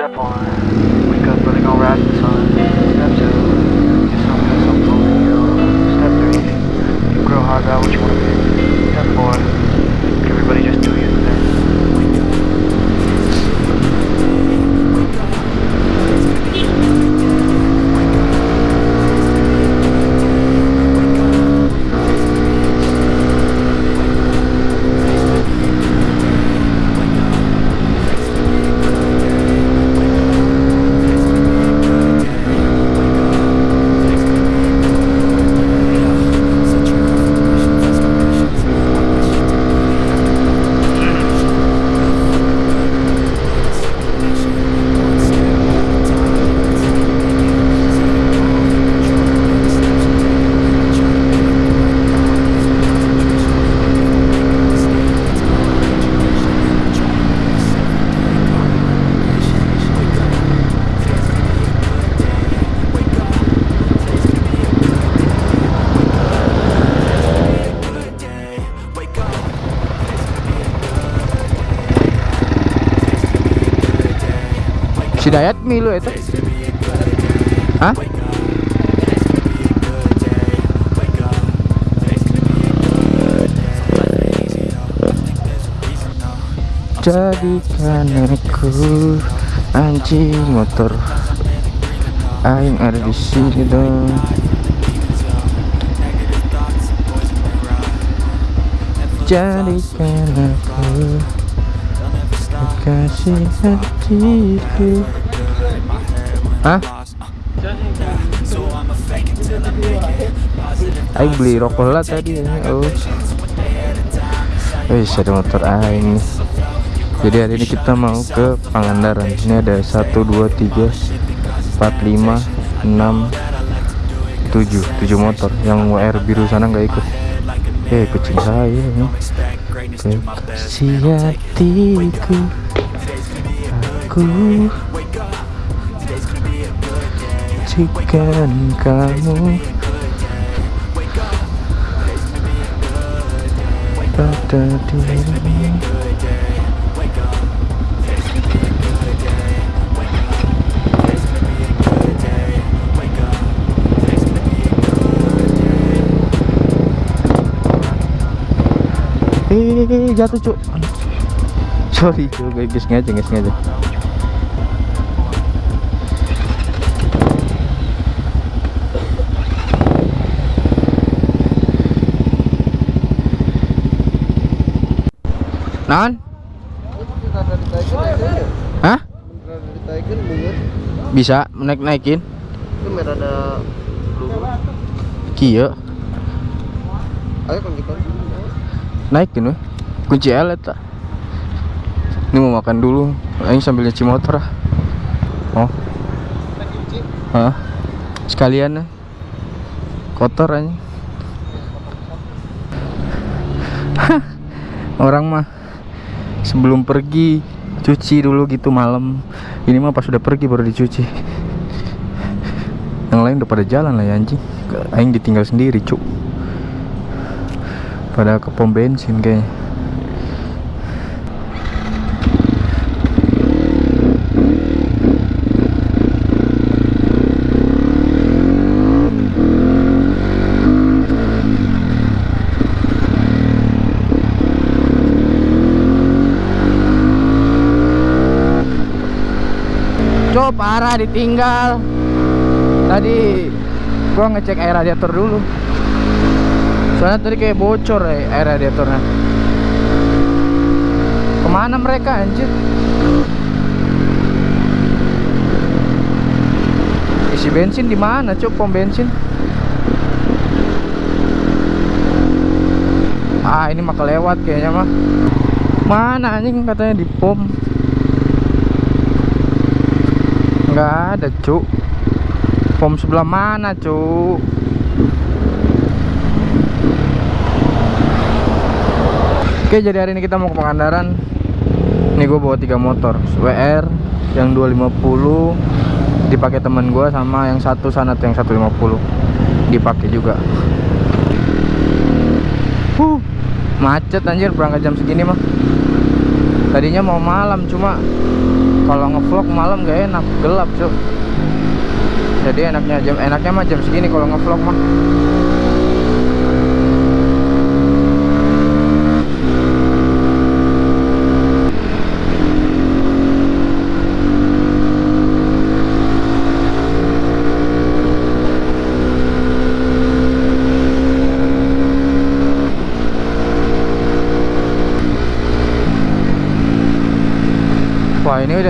Step one, wake up early, gonna the sun. Si Dayat milu itu. Hah? Jadikan aku anjing motor Aing ada di sini dong Jadikan aku kasih hatiku Hah? Aing beli rokok lah tadi ya. Oh. Wih, ada motor Aing nih. Jadi hari ini kita mau ke Pangandaran. Ini ada 1 2 3 4 5 6 7 7 motor. Yang WR biru sana nggak ikut. Eh, kucing saya ini. Kekasih hatiku Aku Cikan kamu Pada dirimu Eh, jatuh cuk. Sorry cuk, guys sengaja, guys sengaja. Non? Hah? Bisa naik naikin? Kieu. Ayo kan kita naikin weh kunci L eta ini mau makan dulu ini sambil nyuci motor ah oh Hah? sekalian ah. kotor aja orang mah sebelum pergi cuci dulu gitu malam. Ini mah pas sudah pergi baru dicuci. Yang lain udah pada jalan lah ya anjing. Aing ditinggal sendiri cuk. Pada ke pom bensin kayaknya Parah ditinggal Tadi gua ngecek air radiator dulu Soalnya tadi kayak bocor ya air radiatornya. Ke mana mereka anjir? Isi bensin di mana, Cuk? Pom bensin. Ah, ini mah kelewat kayaknya mah. Mana anjing katanya di pom. Enggak ada, Cuk. Pom sebelah mana, Cuk? Oke jadi hari ini kita mau ke Pangandaran. Ini gue bawa tiga motor WR yang 250 Dipakai temen gue sama yang satu sana tuh yang 150 Dipakai juga. Huh, Macet anjir. Berangkat jam segini mah. Tadinya mau malam cuma kalau ngevlog malam gak enak gelap cuk. Jadi enaknya jam enaknya mah jam segini kalau ngevlog mah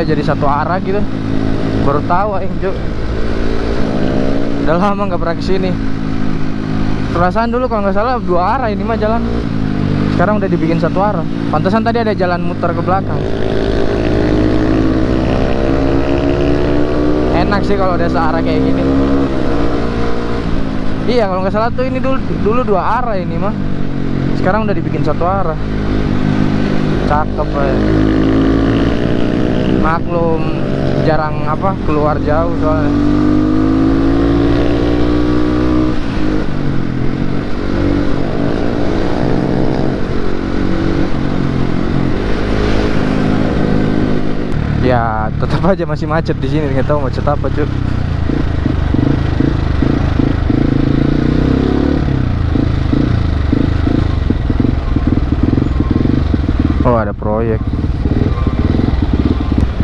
Udah jadi satu arah gitu. Baru tahu aing Cuk. Udah lama nggak pernah ke sini Perasaan dulu kalau nggak salah dua arah ini mah jalan. Sekarang udah dibikin satu arah. Pantesan tadi ada jalan muter ke belakang. Enak sih kalau udah searah kayak gini. Iya kalau nggak salah tuh ini dulu dulu dua arah ini mah. Sekarang udah dibikin satu arah. Cakep ya maklum jarang apa keluar jauh soalnya. Ya tetap aja masih macet di sini nggak tahu macet apa cuy oh ada proyek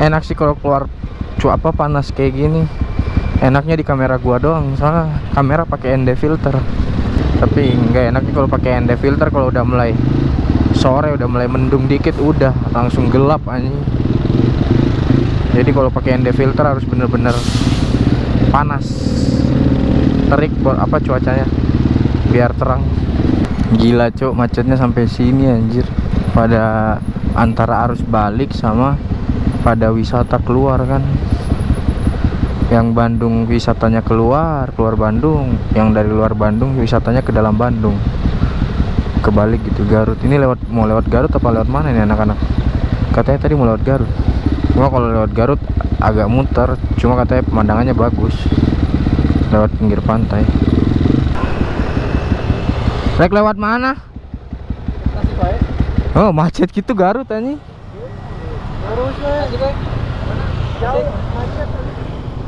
enak sih kalau keluar cu apa panas kayak gini. Enaknya di kamera gua doang soalnya kamera pakai ND filter. Tapi nggak enaknya kalau pakai ND filter kalau udah mulai sore udah mulai mendung dikit udah langsung gelap anjing. Jadi kalau pakai ND filter harus bener-bener panas. Terik buat apa cuacanya? Biar terang. Gila cok macetnya sampai sini anjir. Pada antara arus balik sama pada wisata keluar kan? Yang Bandung wisatanya keluar keluar Bandung. Yang dari luar Bandung wisatanya ke dalam Bandung. Kebalik gitu Garut. Ini lewat mau lewat Garut apa lewat mana nih anak-anak? Katanya tadi mau lewat Garut. Cuma kalau lewat Garut agak muter cuma katanya pemandangannya bagus. Lewat pinggir pantai. Rek lewat mana? Oh macet gitu Garut anjing Terus we. Jauh macet.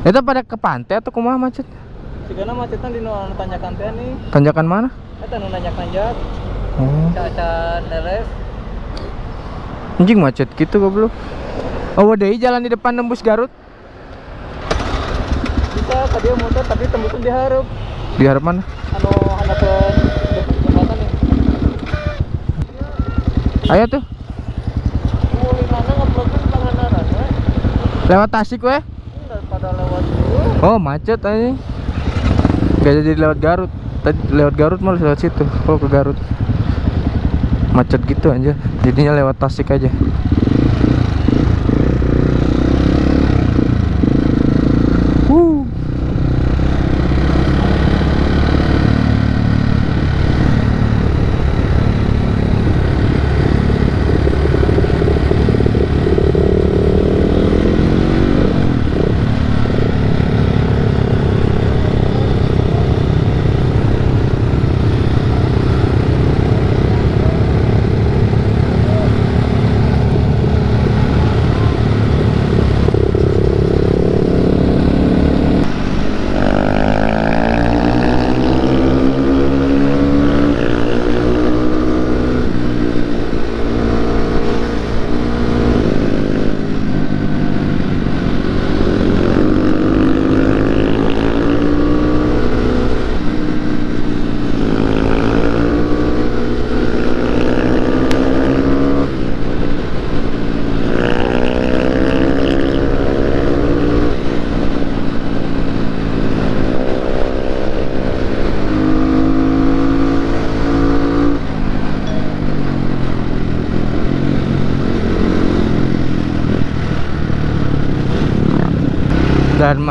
Itu pada ke pantai atau kumaha macet? Sigana macetan di nu anu tanjakan teh nih. Tanjakan mana? Eta nu nanjak-nanjak. Oh. Cacan deres. Anjing macet gitu goblok. Oh, deui jalan di depan nembus Garut. Bisa tadi motor tapi tembusnya diharap. Di harap mana? Anu hanapeun jembatan nih. Ayo tuh, lewat Tasik weh. Daripada lewat dulu. Oh, macet anjing. Gak jadi lewat Garut. Tadi lewat Garut malah lewat situ. Kalau ke Garut. Macet gitu aja. Jadinya lewat Tasik aja.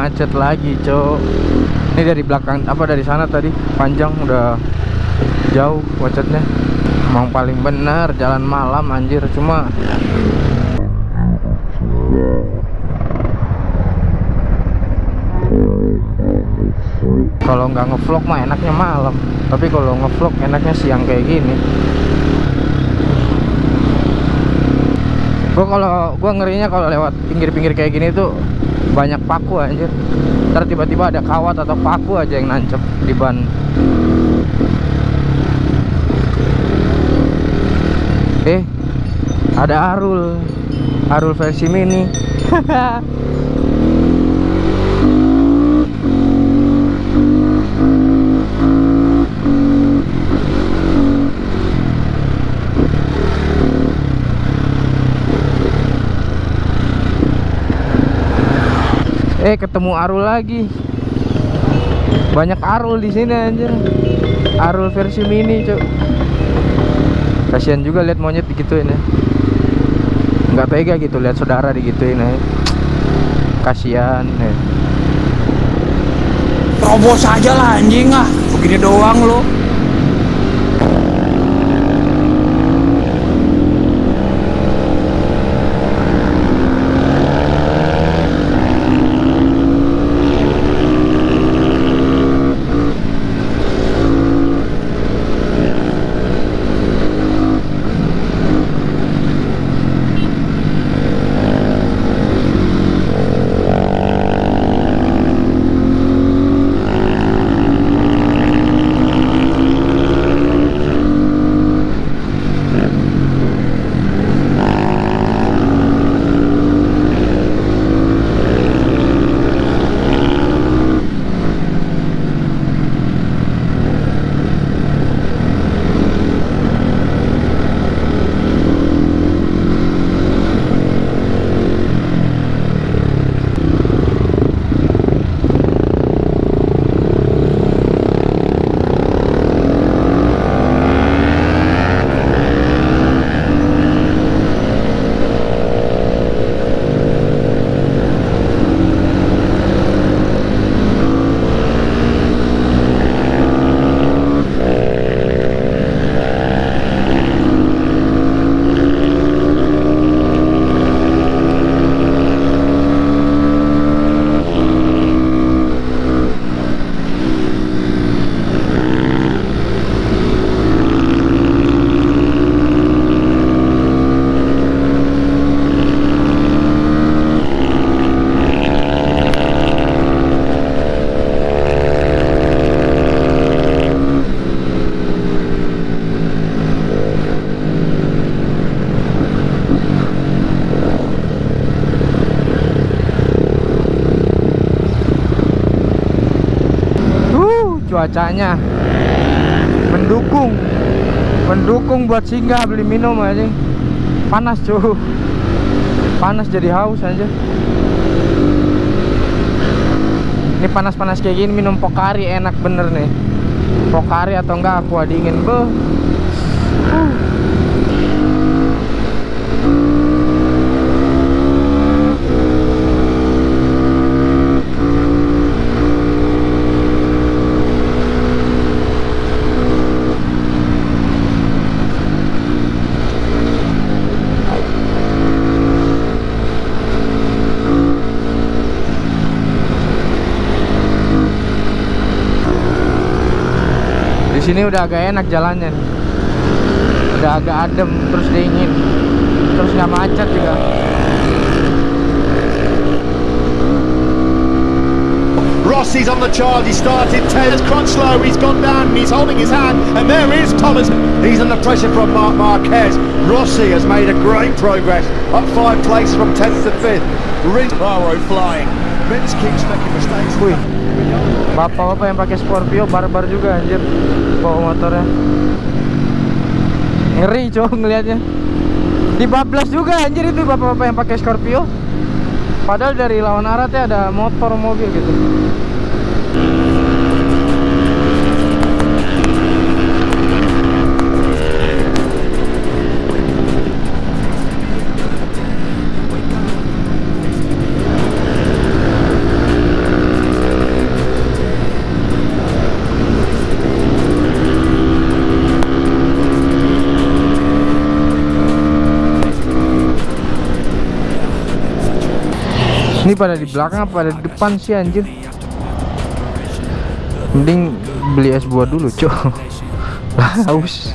Macet lagi cok. Ini dari belakang apa dari sana tadi. Panjang udah jauh macetnya. Emang paling benar jalan malam anjir. Cuma kalau nggak ngevlog mah enaknya malam. Tapi kalau ngevlog enaknya siang kayak gini. Gua kalau gua ngerinya kalau lewat pinggir-pinggir kayak gini tuh banyak paku anjir. Ntar tiba-tiba ada kawat atau paku aja yang nancep di ban. Eh, ada Arul. Arul versi mini. Eh ketemu Arul lagi. Banyak Arul di sini anjir. Arul versi mini, Cuk. Kasihan juga lihat monyet digituin ya. Nggak tega gitu lihat saudara digituin ya. Kasihan ya. Terobos aja lah anjing ah. Begini doang lo. Cuacanya mendukung. Mendukung buat singgah beli minum aja. Panas, cuy. Panas jadi haus aja. Ini panas-panas kayak gini minum Pokari enak bener nih. Pokari atau enggak aqua dingin, beuh. Uh. Sini udah agak enak jalannya. nih. Udah agak adem, terus dingin. Terus nggak macet juga. Rossi's on the charge. He started 10. As Crutchlow, he's gone down and he's holding his hand. And there is Thomas. He's under pressure from Mark Marquez. Rossi has made a great progress. Up five places from 10th to 5th. Rinzaro flying. Vince keeps making mistakes. Bapak-bapak yang pakai Scorpio barbar juga anjir bawa motornya. Ngeri cowok ngelihatnya. Dibablas juga anjir itu bapak-bapak yang pakai Scorpio. Padahal dari lawan arah ada motor mobil gitu. Ini pada di belakang apa pada di depan sih anjir? Mending beli es buah dulu, cok. Haus.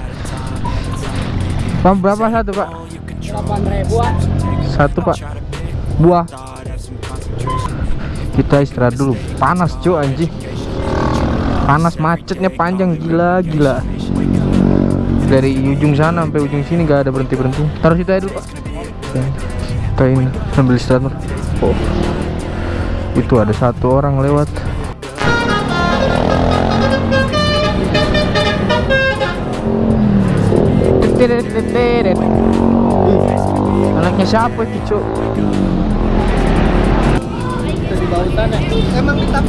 Bang berapa satu, Pak? 8 ribuan. Satu pak. Buah. Kita istirahat dulu. Panas cuy anjing. Panas macetnya panjang. Gila gila. Dari ujung sana sampai ujung sini gak ada berhenti berhenti taruh situ aja dulu pak. Kita ini. Sambil istirahat. Oh itu ada satu orang lewat anaknya siapa itu cuk Kita. Emang ya?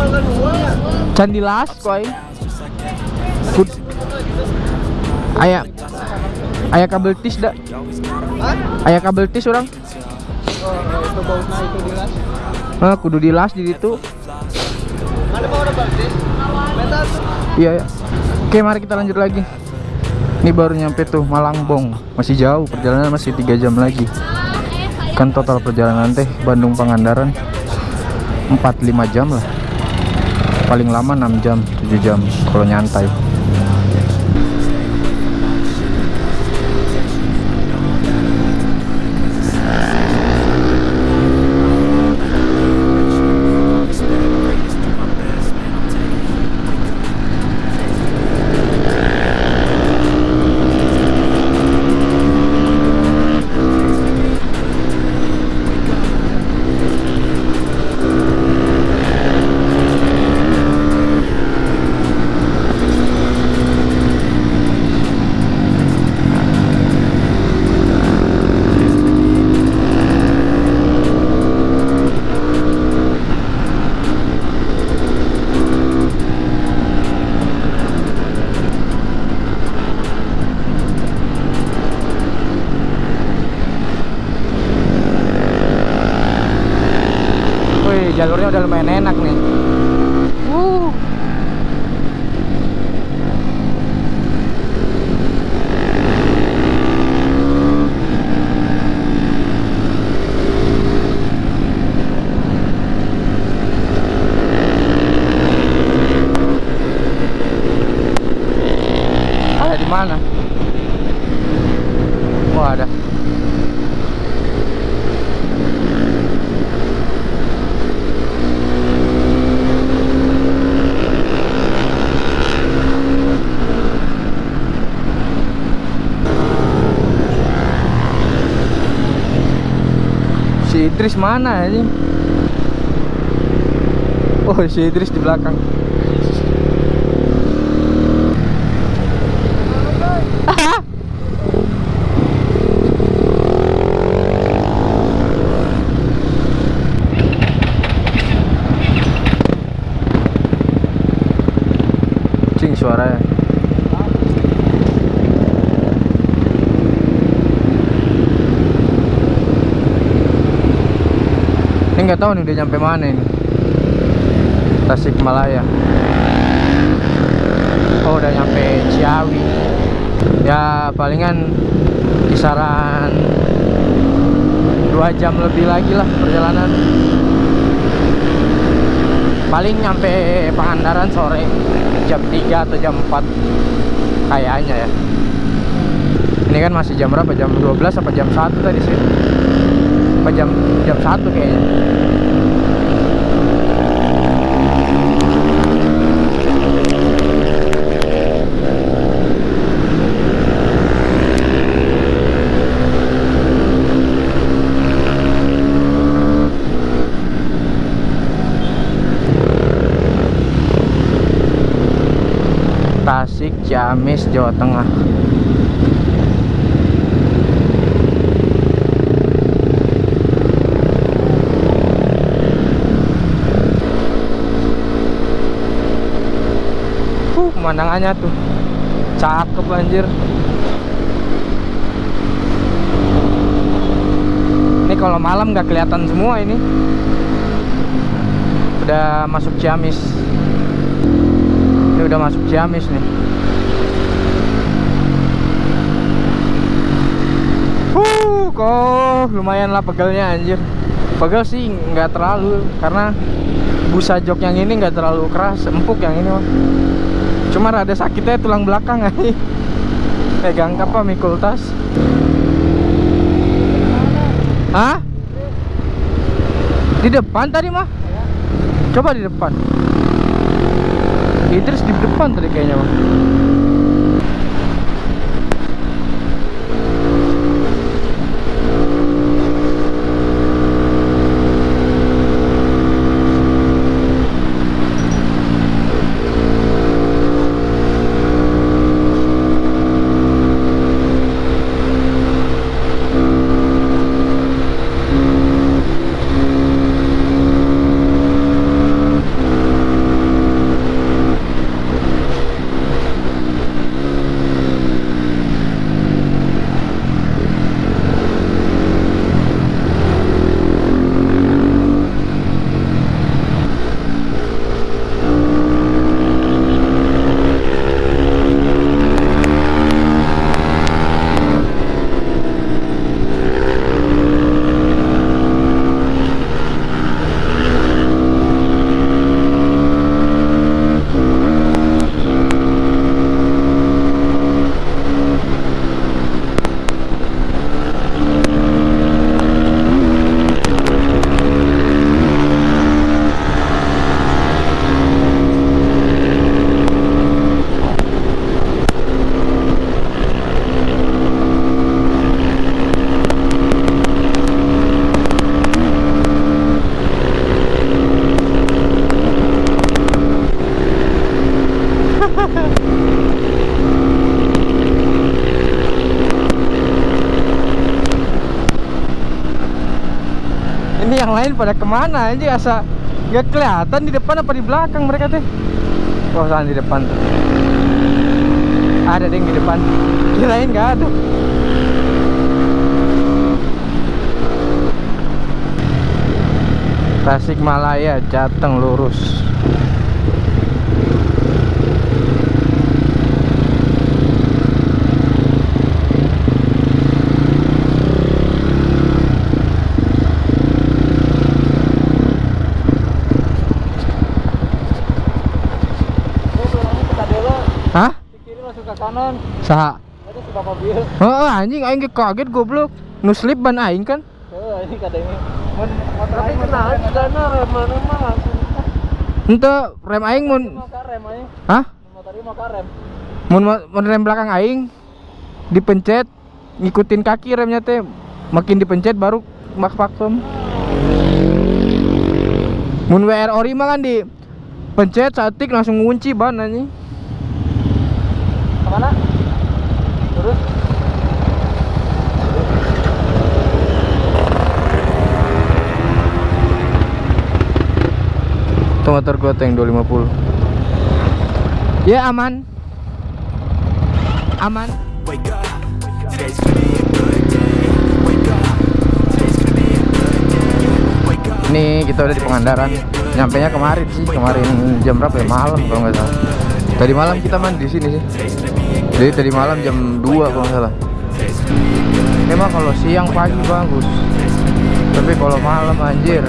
Candi Las koi. Kud Ayah Ayah kabel tis dak. Hah? Ayah kabel tis orang. Oh, itu bautnya itu di las. Ah, kudu dilas di situ. Ada mau ada. Iya, ya. Oke, mari kita lanjut lagi. Ini baru nyampe tuh Malangbong. Masih jauh, perjalanan masih tiga jam lagi. Kan total perjalanan teh Bandung Pangandaran 4-5 jam lah. Paling lama 6 jam, 7 jam kalau nyantai. Mana ini? Oh, si Idris di belakang. Nggak tahu nih udah nyampe mana ini. Tasikmalaya. Oh udah nyampe Ciawi. Ya palingan kisaran dua jam lebih lagi lah perjalanan. Paling nyampe Pangandaran sore jam 3 atau jam 4 kayaknya ya. Ini kan masih jam berapa? Jam 12 apa jam 1 tadi sih? Apa jam jam 1 kayaknya. Tasik, Ciamis, Jawa Tengah. Huh, pemandangannya tuh cakep anjir. Ini kalau malam nggak kelihatan semua ini. Udah masuk Ciamis. Ini udah masuk Ciamis nih. Kok lumayan lah pegelnya anjir. Pegel sih nggak terlalu karena busa jok yang ini nggak terlalu keras, empuk yang ini mah. Cuma rada sakitnya tulang belakang aja. Pegang apa mikul tas? Hah? Di depan tadi mah. Coba di depan. Idris di depan tadi kayaknya mah. Ini yang lain pada ke mana aja asa nggak kelihatan di depan apa di belakang mereka teh. Oh sana di depan tuh. Ada deh yang di depan. Kirain nggak ada. Tasikmalaya Jateng lurus. Hah? kiri langsung ke kanan Saha? ada si bapak bil Oh, anjing aing ge kaget goblok. Nu slip ban aing kan. oh ini katanya motor aing kenal dana rem mana mah langsung Ente rem aing mun rem aja Hah? motor ini mau rem Mun mun rem belakang aing dipencet ngikutin kaki remnya teh makin dipencet baru mak vakum. Mun WR ori mah kan di pencet satik langsung ngunci ban anjing. ke mana terus? Tuh motor gua tuh yang 250 Ya aman. Aman. Wake up, today's gonna be a good day. Wake up, today's gonna be a good day. Wake up. Ini kita udah di Pangandaran Nyampe nya kemarin sih Kemarin jam berapa ya? Malam kalau nggak salah. Tadi malam kita mandi di sini sih Jadi tadi malam jam 2 kalau salah Emang kalau siang pagi bagus Tapi kalau malam anjir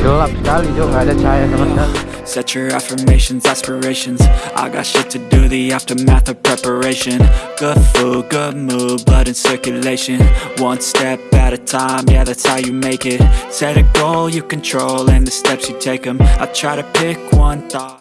Gelap sekali Jo nggak ada cahaya sama sekali Set your affirmations, aspirations. I got shit to do, the aftermath of preparation. Good food, good mood, blood in circulation. One step at a time, yeah, that's how you make it. Set a goal you control, and the steps you take them. I try to pick one thought.